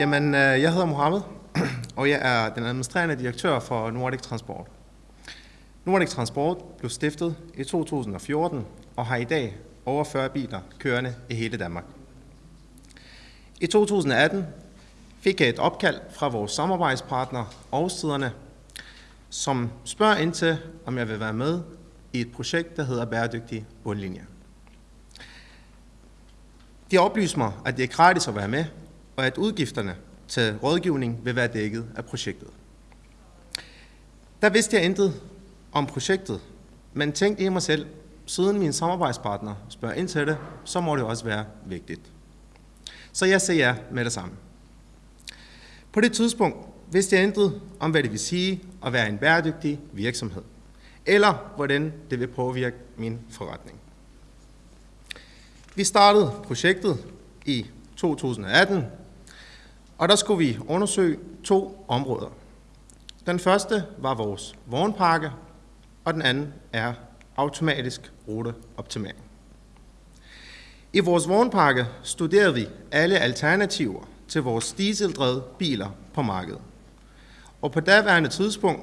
Jamen, øh, jeg hedder Mohammed, og jeg er den administrerende direktør for Nordic Transport. Nordic Transport blev stiftet i 2014 og har i dag over 40 biler kørende i hele Danmark. I 2018 fik jeg et opkald fra vores samarbejdspartner Aarhusstederne, som spørger ind til, om jeg vil være med i et projekt, der hedder Bæredygtig Bundlinje. De oplyser mig, at det er gratis at være med, og at udgifterne til rådgivning vil være dækket af projektet. Der vidste jeg intet om projektet, men tænkte i mig selv, siden min samarbejdspartner spørger ind til det, så må det også være vigtigt. Så jeg siger ja med det samme. På det tidspunkt vidste jeg intet om, hvad det vil sige at være en bæredygtig virksomhed, eller hvordan det vil påvirke min forretning. Vi startede projektet i 2018, og der skulle vi undersøge to områder. Den første var vores vognpakke, og den anden er automatisk ruteoptimering. I vores vognpakke studerede vi alle alternativer til vores dieseldrevne biler på markedet. Og på daværende tidspunkt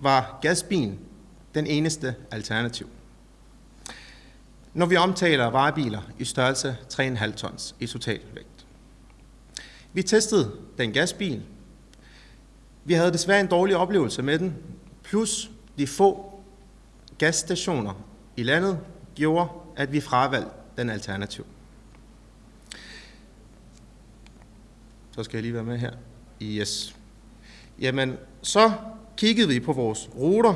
var gasbilen den eneste alternativ. Når vi omtaler varebiler i størrelse 3,5 tons i totalvægt. Vi testede den gasbil. Vi havde desværre en dårlig oplevelse med den, plus de få gasstationer i landet gjorde, at vi fravalgte den alternativ. Så skal jeg lige være med her. Yes. Jamen, så kiggede vi på vores ruter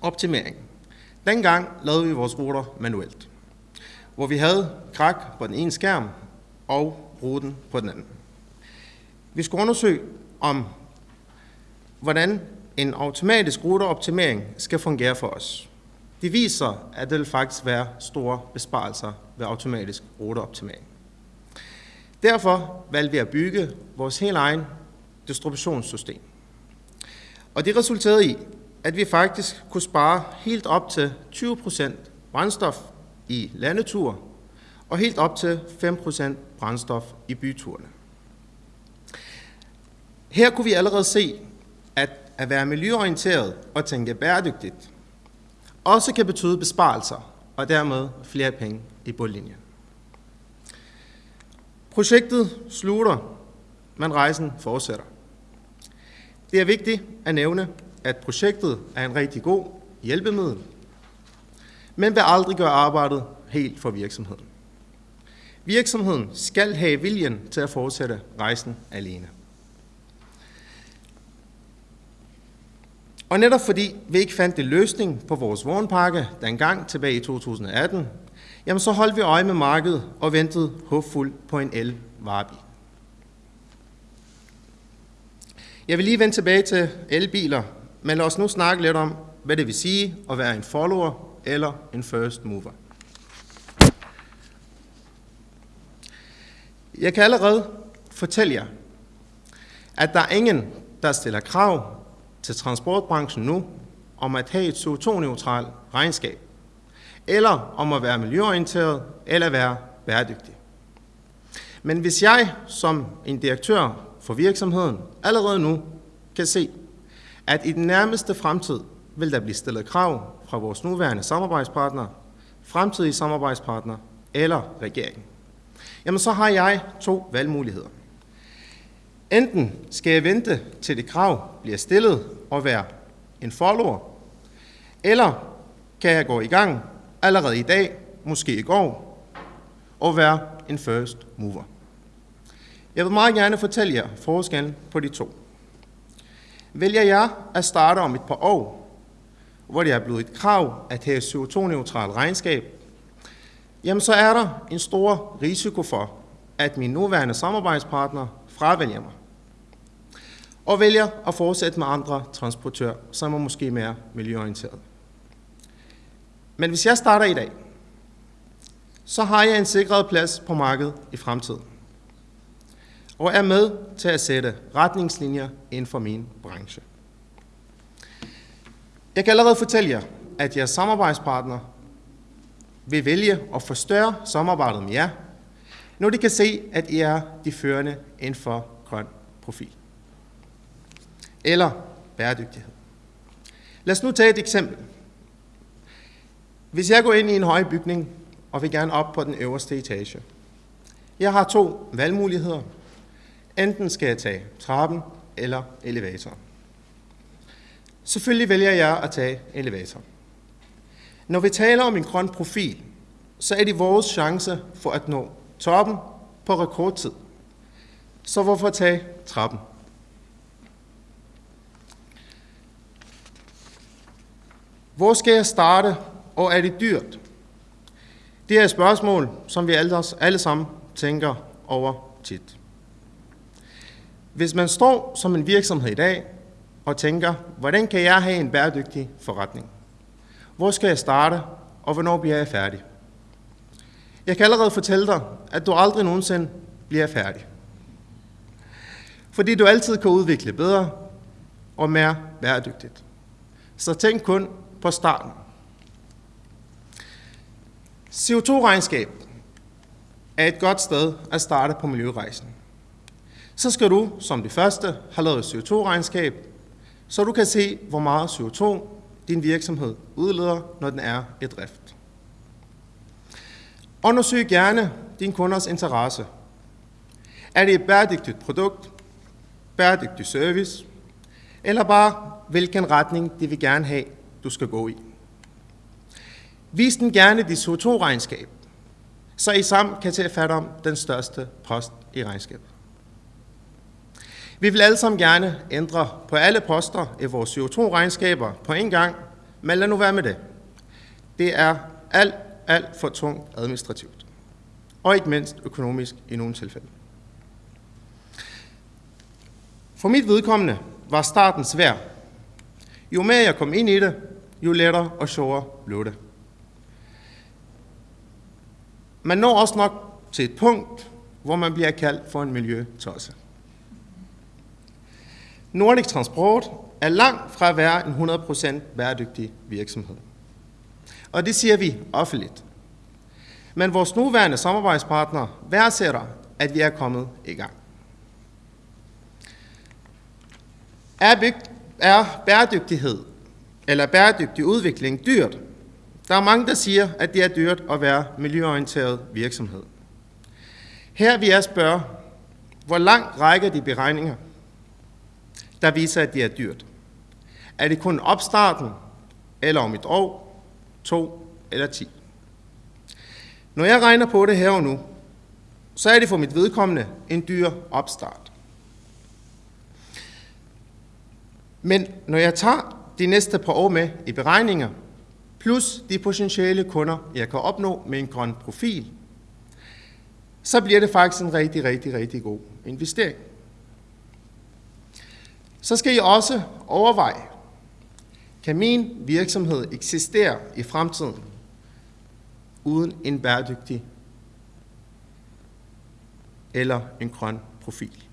optimering. Dengang lavede vi vores ruter manuelt, hvor vi havde krak på den ene skærm og ruten på den anden. Vi skal undersøge om, hvordan en automatisk ruteoptimering skal fungere for os. Det viser, at det vil faktisk være store besparelser ved automatisk ruteoptimering. Derfor valgte vi at bygge vores helt egen distributionssystem. Og det resulterede i, at vi faktisk kunne spare helt op til 20% brændstof i landetur og helt op til 5% brændstof i byturene. Her kunne vi allerede se, at at være miljøorienteret og tænke bæredygtigt også kan betyde besparelser og dermed flere penge i bundlinjen. Projektet slutter, men rejsen fortsætter. Det er vigtigt at nævne, at projektet er en rigtig god hjælpemiddel, men vil aldrig gøre arbejdet helt for virksomheden. Virksomheden skal have viljen til at fortsætte rejsen alene. Og netop fordi vi ikke fandt en løsning på vores vognpakke dengang tilbage i 2018, jamen så holdt vi øje med markedet og ventede håbfuldt på en el-varebil. Jeg vil lige vende tilbage til elbiler, men lad os nu snakke lidt om, hvad det vil sige at være en follower eller en first mover. Jeg kan allerede fortælle jer, at der er ingen, der stiller krav til transportbranchen nu om at have et CO2-neutralt regnskab, eller om at være miljøorienteret eller være bæredygtig. Men hvis jeg som en direktør for virksomheden allerede nu kan se, at i den nærmeste fremtid vil der blive stillet krav fra vores nuværende samarbejdspartnere, fremtidige samarbejdspartnere eller regeringen, jamen så har jeg to valgmuligheder. Enten skal jeg vente til det krav bliver stillet og være en follower, eller kan jeg gå i gang allerede i dag, måske i går, og være en first mover. Jeg vil meget gerne fortælle jer forskellen på de to. Vælger jeg at starte om et par år, hvor det er blevet et krav at have CO2-neutral regnskab, jamen så er der en stor risiko for, at min nuværende samarbejdspartner fravælger mig og vælger at fortsætte med andre transportører, som er måske mere miljøorienteret. Men hvis jeg starter i dag, så har jeg en sikret plads på markedet i fremtiden, og er med til at sætte retningslinjer inden for min branche. Jeg kan allerede fortælle jer, at jeres samarbejdspartner vil vælge at forstørre samarbejdet med jer, når de kan se, at I er de førende inden for grøn profil. Eller bæredygtighed. Lad os nu tage et eksempel. Hvis jeg går ind i en høj bygning og vil gerne op på den øverste etage. Jeg har to valgmuligheder. Enten skal jeg tage trappen eller elevatoren. Selvfølgelig vælger jeg at tage elevatoren. Når vi taler om en grøn profil, så er det vores chance for at nå toppen på rekordtid. Så hvorfor tage trappen? Hvor skal jeg starte, og er det dyrt? Det er et spørgsmål, som vi alle, alle sammen tænker over tit. Hvis man står som en virksomhed i dag og tænker, hvordan kan jeg have en bæredygtig forretning? Hvor skal jeg starte, og hvornår bliver jeg færdig? Jeg kan allerede fortælle dig, at du aldrig nogensinde bliver færdig. Fordi du altid kan udvikle bedre og mere bæredygtigt. Så tænk kun på starten. CO2-regnskab er et godt sted at starte på miljørejsen. Så skal du som det første have lavet CO2-regnskab, så du kan se, hvor meget CO2 din virksomhed udleder, når den er i drift. Undersøg gerne din kunders interesse. Er det et bæredygtigt produkt, bæredygtig service, eller bare hvilken retning de vil gerne have, du skal gå i. Vis den gerne dit CO2-regnskab, så I sammen kan tage fat om den største post i regnskabet. Vi vil alle sammen gerne ændre på alle poster i vores CO2-regnskaber på en gang, men lad nu være med det. Det er alt, alt for tungt administrativt. Og ikke mindst økonomisk i nogle tilfælde. For mit vedkommende var starten svær. Jo mere jeg kom ind i det, jo lettere og sjovere blev det. Man når også nok til et punkt, hvor man bliver kaldt for en miljøtosse. Nordic Transport er langt fra at være en 100% bæredygtig virksomhed. Og det siger vi offentligt. Men vores nuværende samarbejdspartnere værdsætter, at vi er kommet i gang. Er, er bæredygtighed eller bæredygtig udvikling dyrt? Der er mange, der siger, at det er dyrt at være miljøorienteret virksomhed. Her vil jeg spørge, hvor langt rækker de beregninger, der viser, at det er dyrt? Er det kun opstarten, eller om et år, to eller ti? Når jeg regner på det her og nu, så er det for mit vedkommende en dyr opstart. Men når jeg tager de næste par år med i beregninger, plus de potentielle kunder, jeg kan opnå med en grøn profil, så bliver det faktisk en rigtig, rigtig, rigtig god investering. Så skal I også overveje, kan min virksomhed eksistere i fremtiden uden en bæredygtig eller en grøn profil?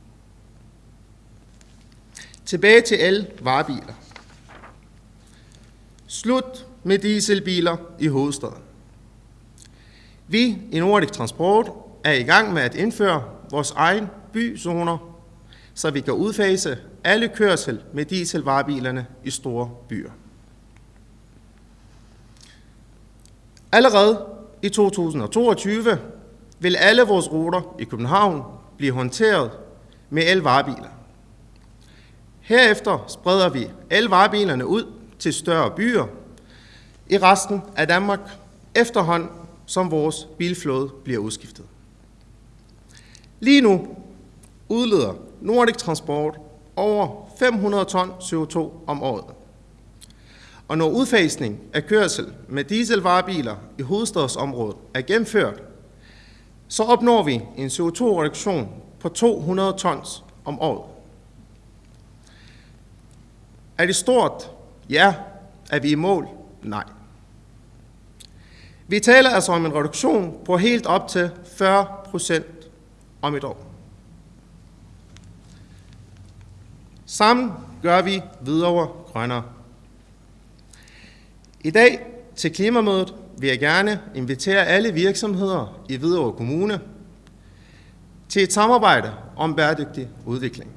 Tilbage til alle varebiler. Slut med dieselbiler i hovedstaden. Vi i Nordic Transport er i gang med at indføre vores egen byzoner, så vi kan udfase alle kørsel med dieselvarebilerne i store byer. Allerede i 2022 vil alle vores ruter i København blive håndteret med elvarebiler. Herefter spreder vi elvarebilerne ud til større byer i resten af Danmark, efterhånden som vores bilflåde bliver udskiftet. Lige nu udleder Nordic Transport over 500 ton CO2 om året. Og når udfasning af kørsel med dieselvarebiler i hovedstadsområdet er gennemført, så opnår vi en CO2-reduktion på 200 tons om året. Er det stort? Ja. Er vi i mål? Nej. Vi taler altså om en reduktion på helt op til 40 procent om et år. Sammen gør vi videre grønnere. I dag til klimamødet vil jeg gerne invitere alle virksomheder i Hvidovre Kommune til et samarbejde om bæredygtig udvikling.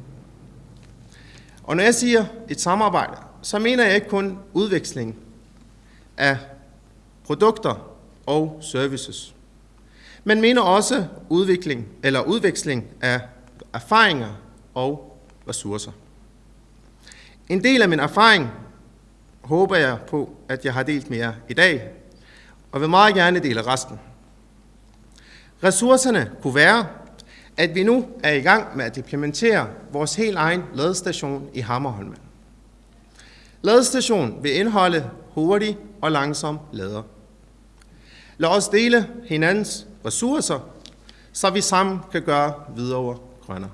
Og når jeg siger et samarbejde, så mener jeg ikke kun udveksling af produkter og services, men mener også udvikling eller udveksling af erfaringer og ressourcer. En del af min erfaring håber jeg på, at jeg har delt med jer i dag, og vil meget gerne dele resten. Ressourcerne kunne være, at vi nu er i gang med at implementere vores helt egen ladestation i Hammerholmen. Ladestation vil indeholde hurtig og langsom lader. Lad os dele hinandens ressourcer, så vi sammen kan gøre videre grønnere.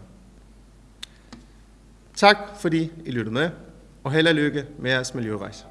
Tak fordi I lyttede med, og held og lykke med jeres miljørejse.